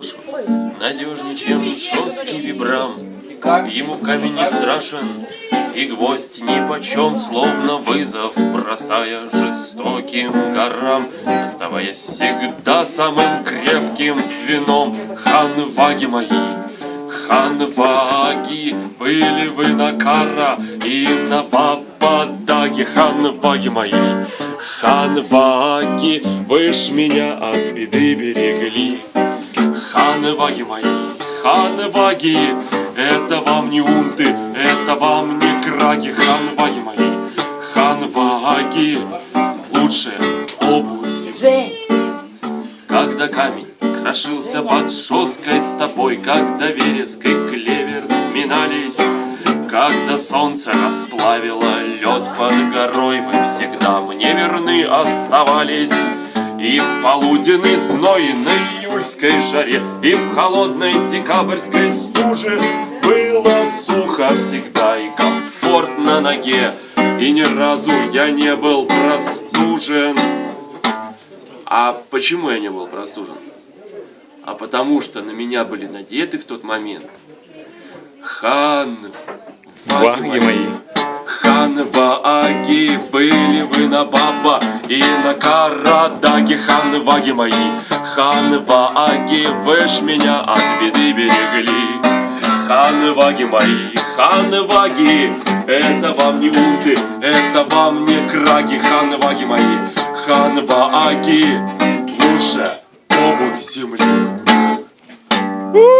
Надежнее, чем жесткий вибрам. Ему камень не страшен, и гвоздь ни почем, словно вызов, бросая жестоким горам, оставаясь всегда самым крепким звеном. Ханваги мои, ханваги, были вы на Кара и на Бабадаге, ханваги мои. Ханваги, вы ж меня от беды берегли. Ханваги мои, ханваги, это вам не унты, это вам не краги, ханваги мои, ханваги, лучшая обувь. Жень, Когда камень крошился под жесткой стопой, Когда вереск и клевер сминались, Когда солнце расплавило лед под горой, Вы всегда мне верны оставались. И в полуденный зной на июльской жаре, И в холодной декабрьской стуже Было сухо всегда и комфортно на ноге, И ни разу я не был простужен. А почему я не был простужен? А потому что на меня были надеты в тот момент хан Ваги мои. Хан Вааги, вы на Баба и на Карадаге, хан Ваги мои. Хан Вааги, вы ж меня от беды берегли. Хан Ваги мои, хан Ваги, это вам не унты, это вам не краги, хан Ваги мои. Хан Вааги, лучше обувь земли. У!